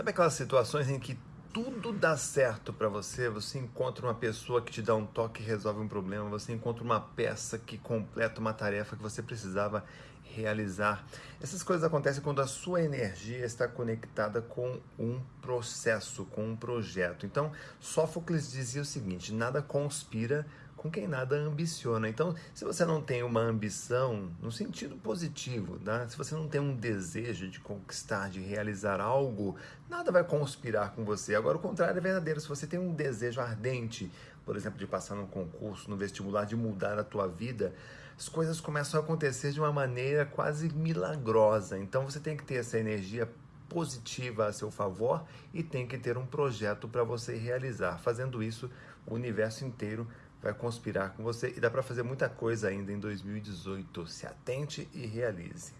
Sabe aquelas situações em que tudo dá certo para você, você encontra uma pessoa que te dá um toque e resolve um problema, você encontra uma peça que completa uma tarefa que você precisava realizar. Essas coisas acontecem quando a sua energia está conectada com um processo, com um projeto. Então, Sófocles dizia o seguinte: nada conspira com quem nada ambiciona. Então, se você não tem uma ambição no sentido positivo, né? se você não tem um desejo de conquistar, de realizar algo, nada vai conspirar com você. Agora, o contrário é verdadeiro. Se você tem um desejo ardente, por exemplo, de passar num concurso, no vestibular, de mudar a tua vida, as coisas começam a acontecer de uma maneira quase milagrosa. Então, você tem que ter essa energia positiva a seu favor e tem que ter um projeto para você realizar. Fazendo isso, o universo inteiro vai conspirar com você e dá para fazer muita coisa ainda em 2018. Se atente e realize.